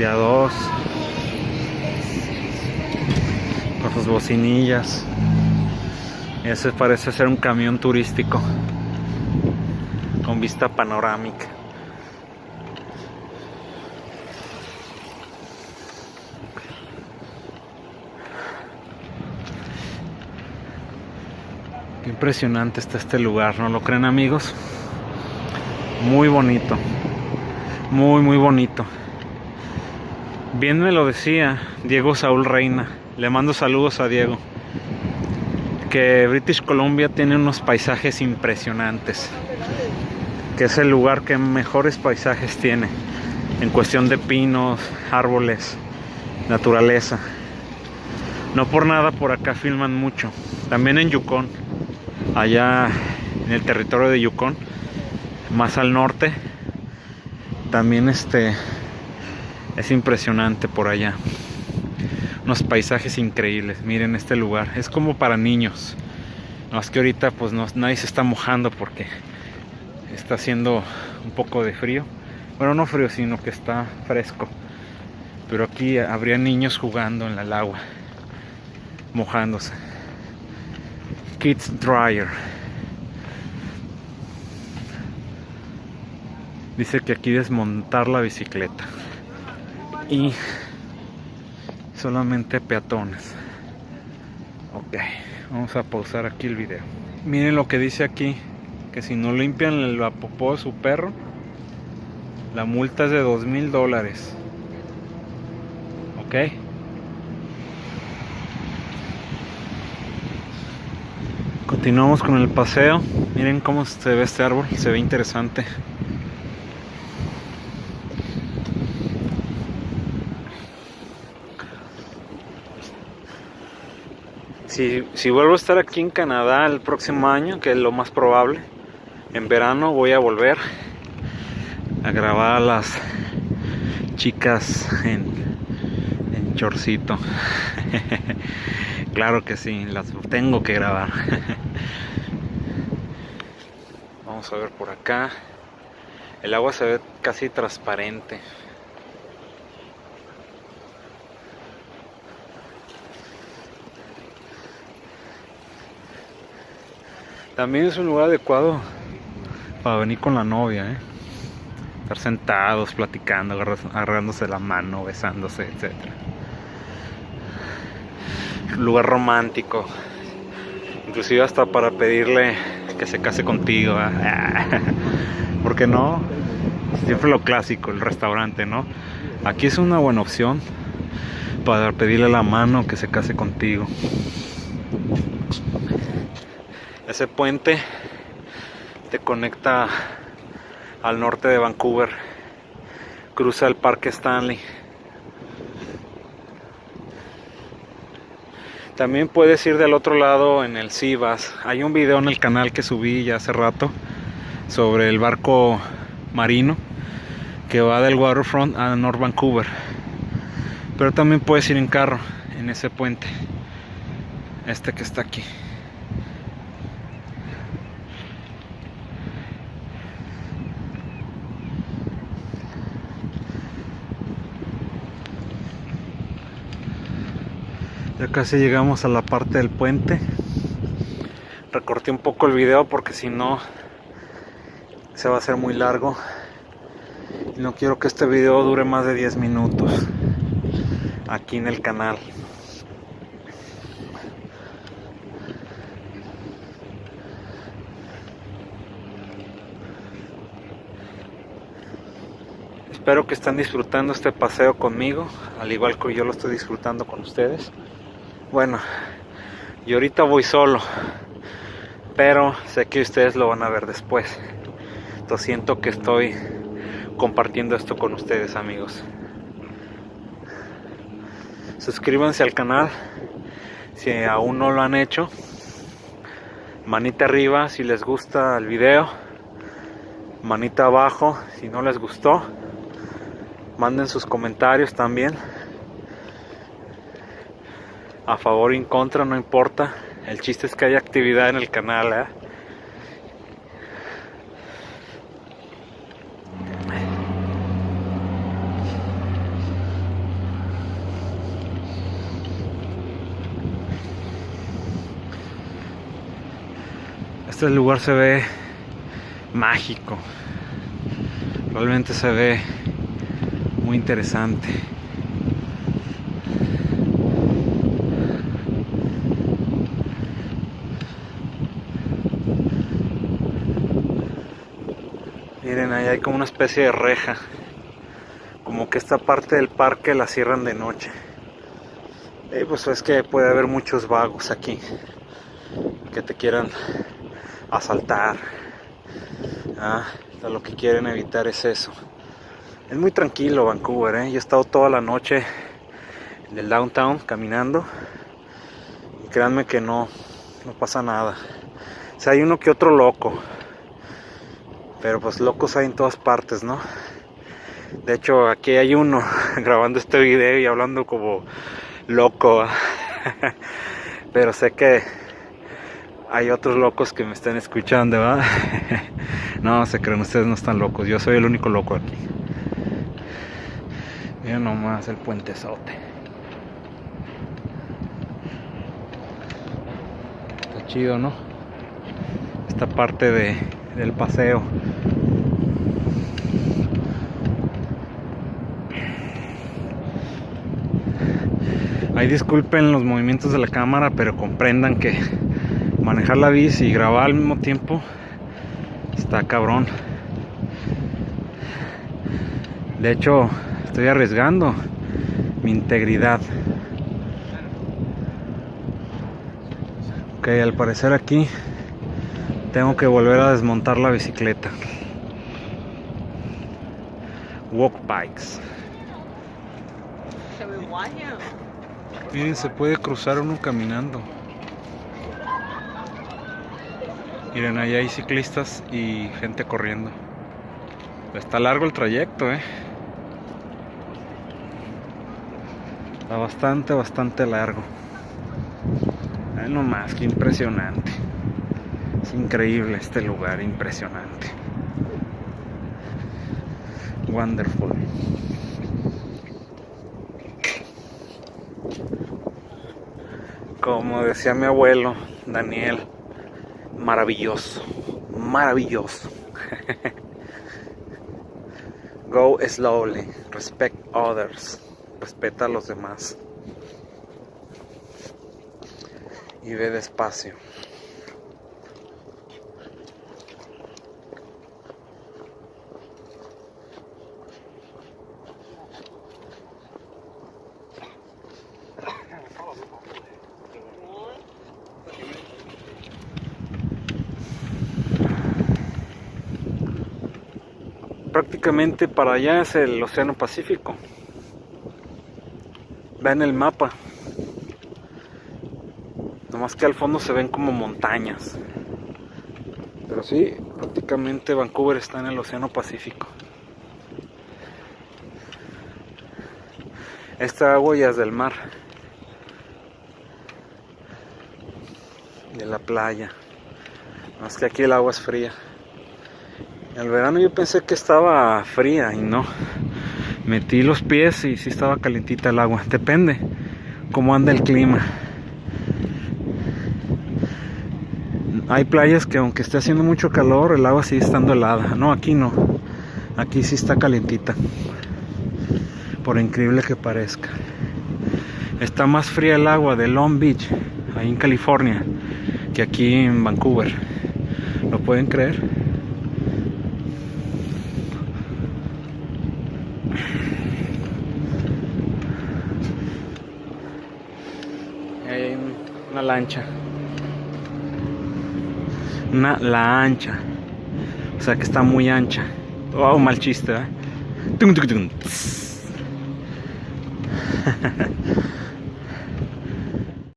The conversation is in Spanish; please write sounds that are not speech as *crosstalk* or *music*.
de a dos, con sus bocinillas. Ese parece ser un camión turístico con vista panorámica. Qué impresionante está este lugar, ¿no lo creen amigos? Muy bonito. Muy, muy bonito. Bien me lo decía Diego Saúl Reina. Le mando saludos a Diego. Que British Columbia tiene unos paisajes impresionantes. Que es el lugar que mejores paisajes tiene. En cuestión de pinos, árboles, naturaleza. No por nada por acá filman mucho. También en Yukon. Allá en el territorio de Yukon más al norte también este es impresionante por allá. Unos paisajes increíbles. Miren este lugar. Es como para niños. No que ahorita pues no, nadie se está mojando porque está haciendo un poco de frío. Bueno no frío sino que está fresco. Pero aquí habría niños jugando en el agua mojándose. Kids dryer. Dice que aquí desmontar la bicicleta. Y solamente peatones. Ok, vamos a pausar aquí el video. Miren lo que dice aquí. Que si no limpian el popó de su perro, la multa es de dos mil dólares. Ok. Continuamos con el paseo. Miren cómo se ve este árbol. Se ve interesante. Si, vuelvo a estar aquí en Canadá el próximo año, que es lo más probable, en verano voy a volver a grabar a las chicas en, en chorcito. *laughs* claro que sí, las tengo que grabar. *laughs* Vamos a ver por acá. El agua se ve casi transparente. También es un lugar adecuado para venir con la novia, ¿eh? Estar sentados, platicando, agarrándose la mano, besándose, etc. Lugar romántico. Inclusive hasta para pedirle que se case contigo. ¿eh? *laughs* Porque no? Siempre lo clásico, el restaurante, ¿no? Aquí es una buena opción para pedirle la mano que se case contigo. Ese puente te conecta al norte de Vancouver, cruza el Parque Stanley. También puedes ir del otro lado en el Sivas. Hay un video en el canal que subí ya hace rato sobre el barco marino que va del waterfront a North Vancouver. Pero también puedes ir en carro en ese puente. Este que está aquí. Casi llegamos a la parte del puente. Recorté un poco el video porque si no se va a hacer muy largo. Y no quiero que este video dure más de 10 minutos aquí en el canal. Espero que estén disfrutando este paseo conmigo, al igual que yo lo estoy disfrutando con ustedes. Bueno, y ahorita voy solo, pero sé que ustedes lo van a ver después. Entonces siento que estoy compartiendo esto con ustedes, amigos. Suscríbanse al canal si aún no lo han hecho. Manita arriba si les gusta el video. Manita abajo si no les gustó. Manden sus comentarios también a favor o en contra, no importa. El chiste es que haya actividad en el canal. ¿eh? Este lugar se ve mágico. Realmente se ve muy interesante. Miren, ahí hay como una especie de reja. Como que esta parte del parque la cierran de noche. Y pues es que puede haber muchos vagos aquí que te quieran asaltar. Ah, lo que quieren evitar es eso. Es muy tranquilo Vancouver, ¿eh? yo he estado toda la noche en el downtown caminando y créanme que no, no pasa nada. O sea, hay uno que otro loco, pero pues locos hay en todas partes, ¿no? De hecho, aquí hay uno *laughs* grabando este video y hablando como loco. *laughs* Pero sé que hay otros locos que me están escuchando, ¿verdad? *laughs* no, se creen, ustedes no están locos. Yo soy el único loco aquí. Miren nomás el puente puentezote. Está chido, ¿no? Esta parte de, del paseo. Ahí disculpen los movimientos de la cámara, pero comprendan que manejar la bici y grabar al mismo tiempo está cabrón. De hecho, estoy arriesgando mi integridad. Ok, al parecer aquí tengo que volver a desmontar la bicicleta. Walk bikes. Miren, se puede cruzar uno caminando. Miren, ahí hay ciclistas y gente corriendo. Está largo el trayecto, eh. Está bastante, bastante largo. Ay, no más, que impresionante. Es increíble este lugar, impresionante. Wonderful. Como decía mi abuelo, Daniel, maravilloso, maravilloso. *laughs* Go slowly, respect others, respeta a los demás. Y ve despacio. Prácticamente para allá es el Océano Pacífico. Ven el mapa. Nomás que al fondo se ven como montañas. Pero sí, prácticamente Vancouver está en el Océano Pacífico. Esta agua ya es del mar. De la playa. Más que aquí el agua es fría. El verano yo pensé que estaba fría y no. Metí los pies y sí estaba calentita el agua. Depende cómo anda el clima. Hay playas que aunque esté haciendo mucho calor, el agua sigue estando helada. No, aquí no. Aquí sí está calentita. Por increíble que parezca. Está más fría el agua de Long Beach, ahí en California, que aquí en Vancouver. ¿Lo pueden creer? hay una lancha. Una la ancha. O sea que está muy ancha. Oh, mal chiste, ¿eh? *laughs*